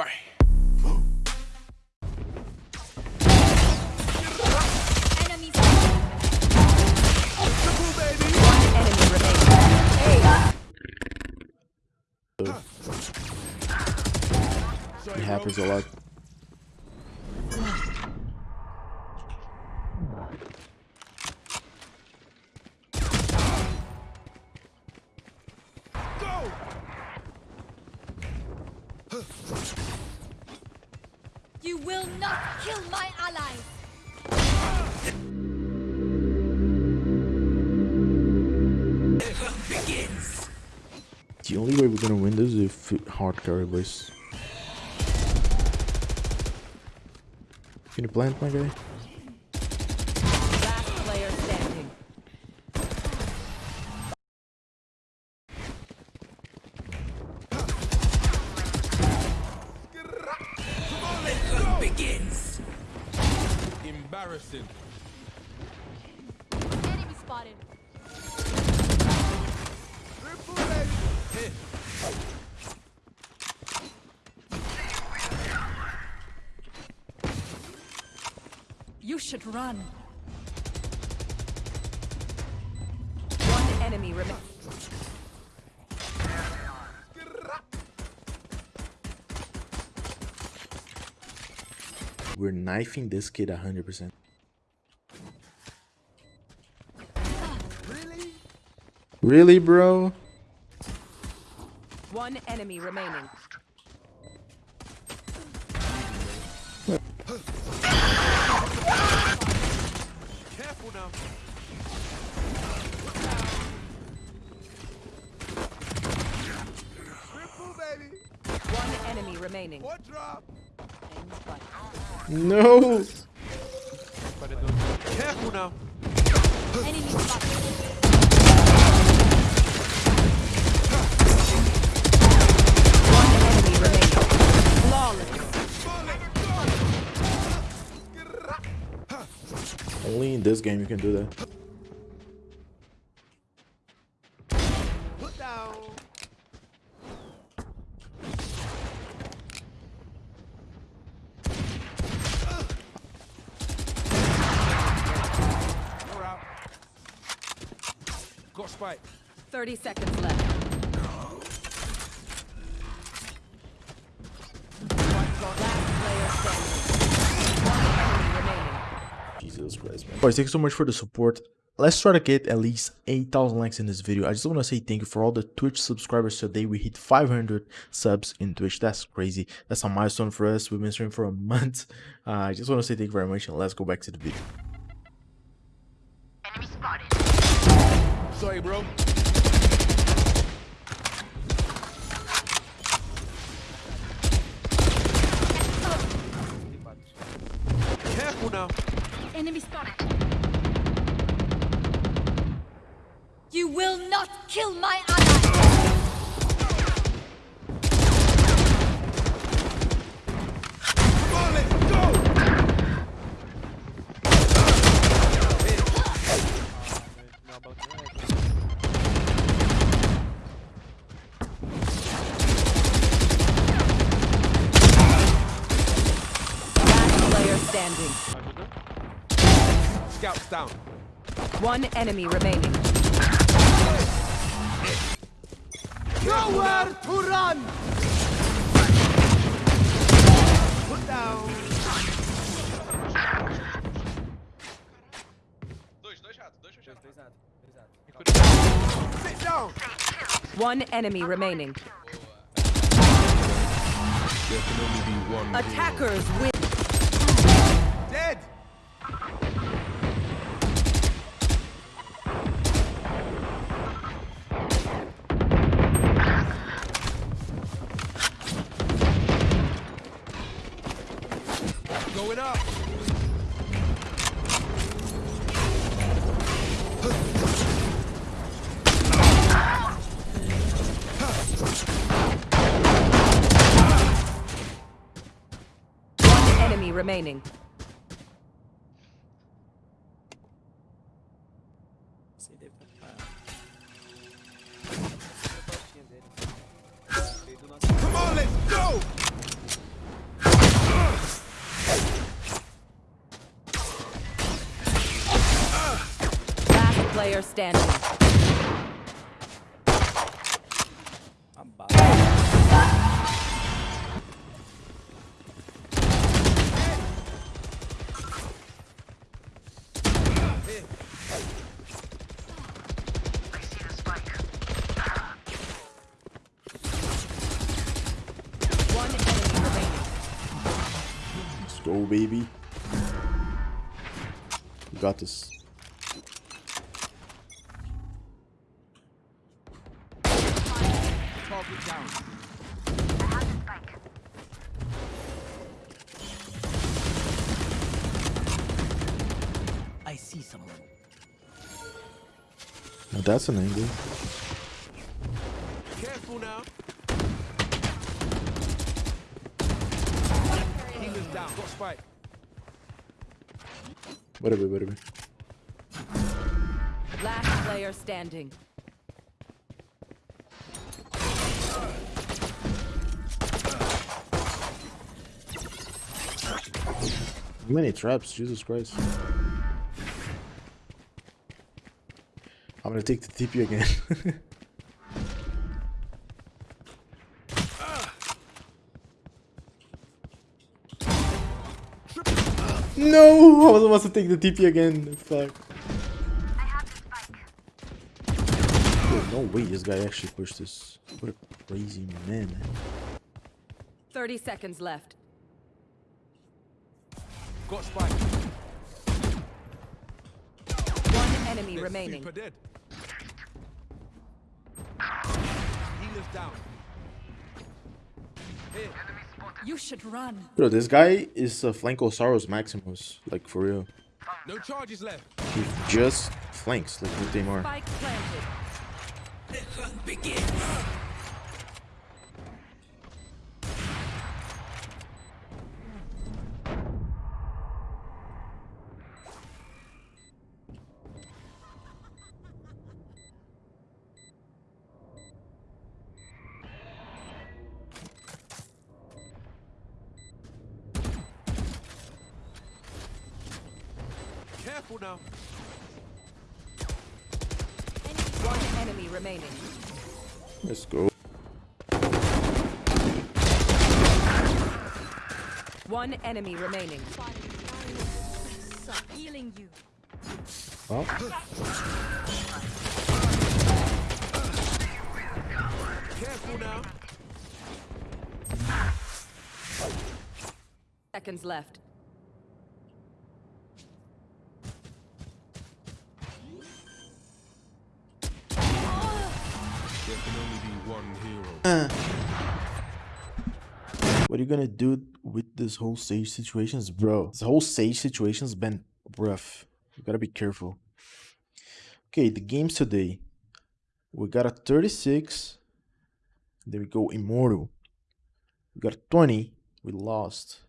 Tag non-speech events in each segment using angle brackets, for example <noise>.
Remaining. It happens a lot. Will not kill my allies. The only way we're gonna win this is if hard carry boys. Can you plant my guy? Embarrassing. Enemy spotted. You should run. One enemy remains. We're knifing this kid 100%. Really, bro? One enemy remaining. Careful now. Triple, baby. One enemy remaining. What drop? No! Careful now. Enemy spotted. Only in this game you can do that. Put down. You're out. Got spike. 30 seconds left. Last player standing. One enemy remaining. Jesus Christ, man. Boys, thank you so much for the support. Let's try to get at least 8,000 likes in this video. I just want to say thank you for all the Twitch subscribers today. We hit 500 subs in Twitch. That's crazy. That's a milestone for us. We've been streaming for a month. Uh, I just want to say thank you very much and let's go back to the video. Enemy spotted. Sorry, bro. Enemy spotted. You will not kill my ally. Down. One enemy remaining. Nowhere to run. Put down. Sit down. One enemy remaining. Attackers win. Going up. One enemy remaining. Player standing. Let's go, baby. We got this. Target down. I see someone. Now that's an angle. Careful now. Healer's down. Got spike. Whatever, whatever. Last player standing. Many traps? Jesus Christ. I'm gonna take the TP again. <laughs> no! I was supposed to take the TP again. Fuck. No way this guy actually pushed this. What a crazy man. 30 seconds left. Got spike. One enemy They're remaining. Super dead. Healer's down. Here. You should run. Bro, this guy is a Flankosaurus Maximus. Like, for real. No charges left. He just flanks, like with Neymar. Spike Careful now. One enemy remaining. Let's go. One enemy remaining. Healing you. Well, Careful now. Seconds left. Are you gonna do with this whole Sage situations, bro? This whole Sage situation's been rough. You gotta be careful. Okay, the games today. We got a 36. There we go, Immortal. We got a 20. We lost.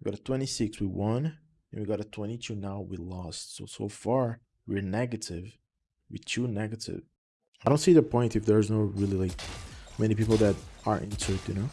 We got a 26. We won. And we got a 22 now. We lost. So, so far, we're negative. We're two negative. I don't see the point if there's no really like many people that are into it, you know?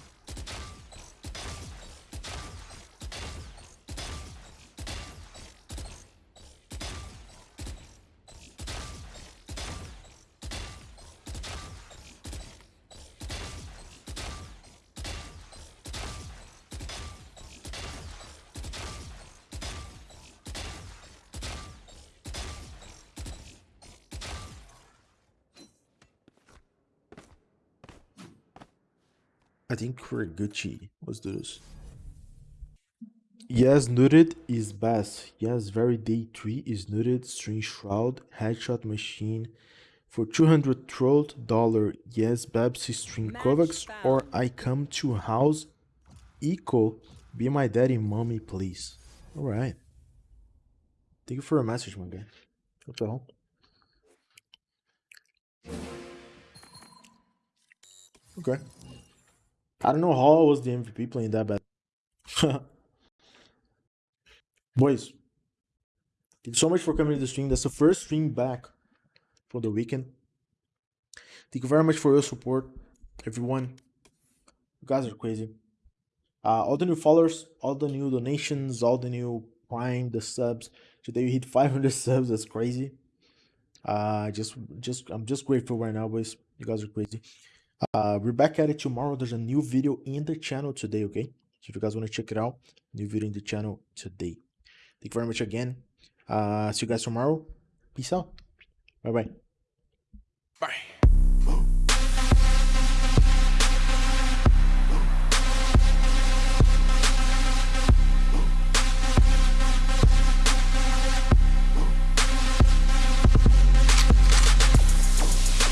I think we're Gucci. Let's do this. Yes, Nutted is best. Yes, very day 3 is Nutted, String Shroud, Headshot Machine for 200 throat dollar. Yes, Babsy String Match Kovacs or. I come to house Eco. Be my daddy, mommy, please. Alright. Thank you for a message, my guy. What the hell? Okay. I don't know how I was the MVP playing that bad. <laughs> Boys, thank you so much for coming to the stream. That's the first stream back for the weekend. Thank you very much for your support, everyone. You guys are crazy. Uh, all the new followers, all the new donations, all the new prime, the subs. Today we hit 500 <laughs> subs. That's crazy. Uh, just, just, I'm just grateful right now, boys. You guys are crazy. Uh, we're back at it tomorrow. There's a new video in the channel today, okay? So if you guys want to check it out, new video in the channel today. Thank you very much again. Uh, see you guys tomorrow. Peace out. Bye bye. Bye.